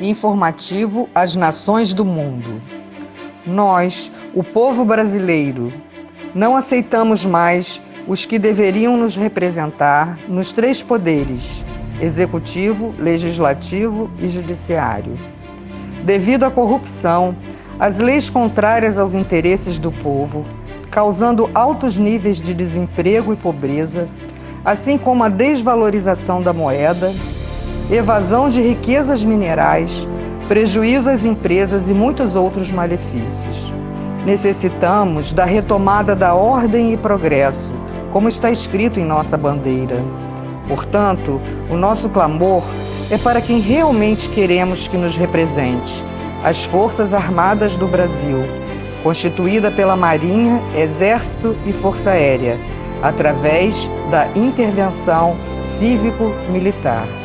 informativo às nações do mundo. Nós, o povo brasileiro, não aceitamos mais os que deveriam nos representar nos três poderes executivo, legislativo e judiciário. Devido à corrupção, às leis contrárias aos interesses do povo, causando altos níveis de desemprego e pobreza, assim como a desvalorização da moeda, evasão de riquezas minerais, prejuízo às empresas e muitos outros malefícios. Necessitamos da retomada da ordem e progresso, como está escrito em nossa bandeira. Portanto, o nosso clamor é para quem realmente queremos que nos represente, as Forças Armadas do Brasil, constituída pela Marinha, Exército e Força Aérea, através da intervenção cívico-militar.